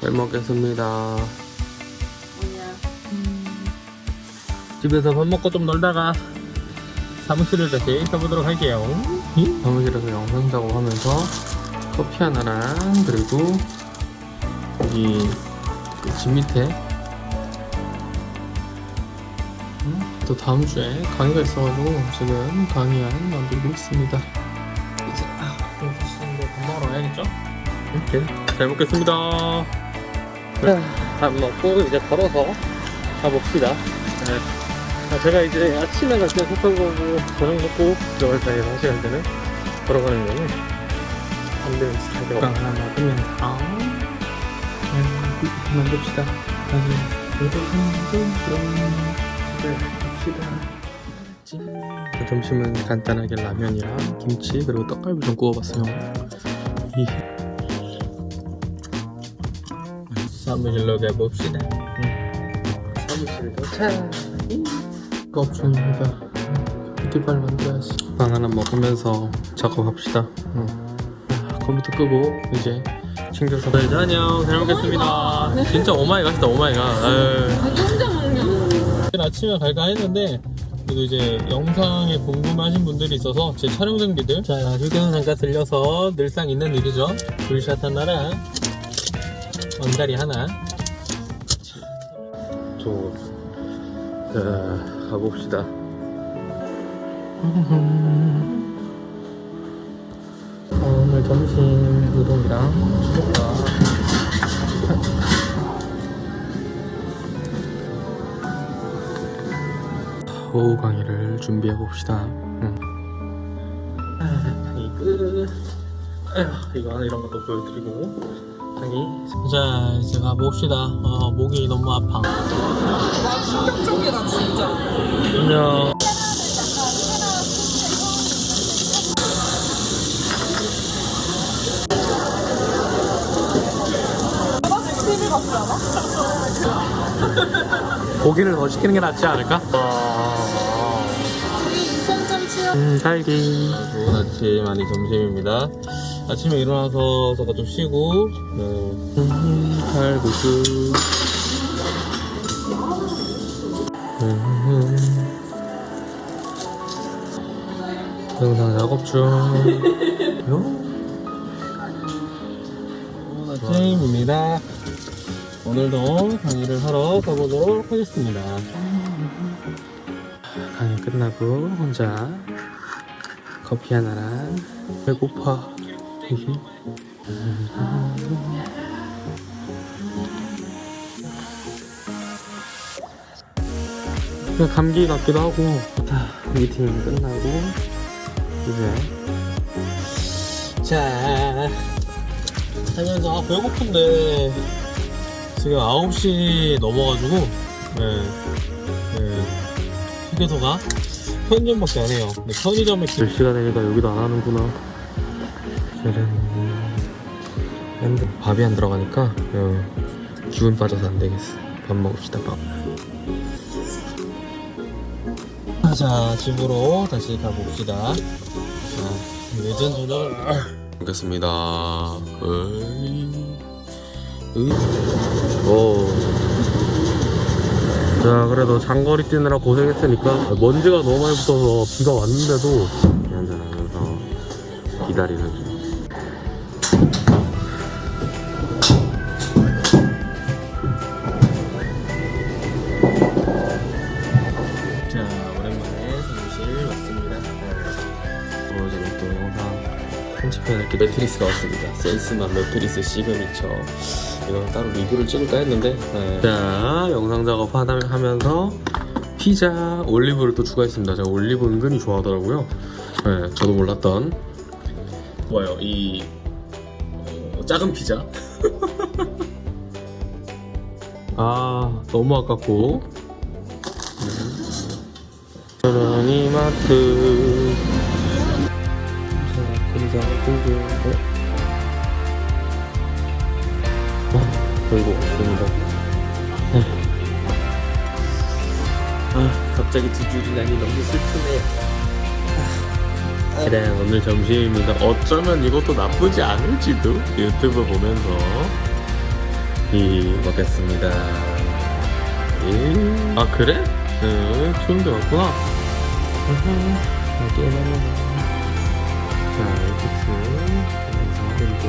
잘 먹겠습니다. 뭐냐? 집에서 밥 먹고 좀 놀다가 사무실을 다시 가보도록 할게요. 사무실에서 영상 작업하면서 커피 하나랑 그리고 여기 그집 밑에 음, 또 다음 주에 강의가 있어가지고 지금 강의안 만들고 있습니다. 이제 아, 그럼 다시 이제 밥 먹으러 가야겠죠? 이렇게 잘 먹겠습니다. 밥 먹고 이제 걸어서 가봅시다. 네. 아, 제가 이제 아침에 갈때 속한 거고 저녁 먹고 들어갈 사이에 한 시간 때는 걸어가는 거는 안 되는 스타일이라고 하나 먹으면 다음 음, 만듭시다. 네, 점심은 간단하게 라면이랑 김치 그리고 떡갈비 좀 구워봤어요 사무실로 가봅시다 사무실 도착했습니다. 뷰티발 만들어야지. 빵 하나 먹으면서 작업합시다. 응. 아, 컴퓨터 끄고 이제 챙겨서. 네, 안녕. 잘 먹겠습니다. 진짜 오마이 갓이다 오마이갓. 아유. 자기 혼자 먹냐? 아침에 갈까 했는데 그래도 이제 영상에 궁금하신 분들이 있어서 제 촬영 장비들 자 휴게소 잠깐 들려서 늘상 있는 일이죠 불샷 하나랑 원다리 하나 저 자, 가봅시다 오늘 점심 우동이랑 수족과 오후 강의를 준비해 봅시다. 응. 강의 끝. 아휴, 이거 하나 이런 것도 보여드리고 강의. 자 이제 가봅시다. 어, 목이 너무 아파. 나 충격적이다 진짜. 안녕. 고기를 더 시키는 게 낫지 않을까? 유선점 치워. 음, 딸기. 좋은 아침, 아니 점심입니다. 아침에 일어나서 잠깐 좀 쉬고, 네. 음, 칼국수. 음. 영상 작업 중. 요? 좋은 아침입니다. 오늘도 강의를 하러 가보도록 하겠습니다. 강의 끝나고 혼자 커피 하나랑 배고파 그냥 감기 같기도 하고 자, 미팅 끝나고 이제. 자 하면서 아, 배고픈데. 지금 9시 넘어가지고 네, 네, 휴게소가 편의점밖에 안 해요. 근데 편의점에 몇 시가 되니까 여기도 안 하는구나. 짜란. 근데 밥이 안 들어가니까 어, 기분 빠져서 안 되겠어. 밥 먹읍시다 밥. 자 집으로 다시 가봅시다. 자 예전 저녁을 먹겠습니다. 으이. 으이. 오. 자 그래도 장거리 뛰느라 고생했으니까 먼지가 너무 많이 붙어서 비가 왔는데도 한잔하면서 기다리는 편집해야 될 게 매트리스가 왔습니다. 센스만 매트리스 시그니처. 이거 따로 리뷰를 찍을까 했는데. 네. 자, 영상 작업 하다- 하면서 피자, 올리브를 또 추가했습니다. 제가 올리브 은근히 좋아하더라고요. 네, 저도 몰랐던. 뭐예요, 이 어, 작은 피자. 아, 너무 아깝고. 저는 이마트 어, 갑자기 두 줄이 나니 너무 슬프네요. 아, 그래 오늘 점심입니다. 어쩌면 이것도 나쁘지 않을지도 유튜브 보면서 이 먹겠습니다. 아 그래? 응 추운데 왔구나. 여기에 자 이렇게 해서 그리고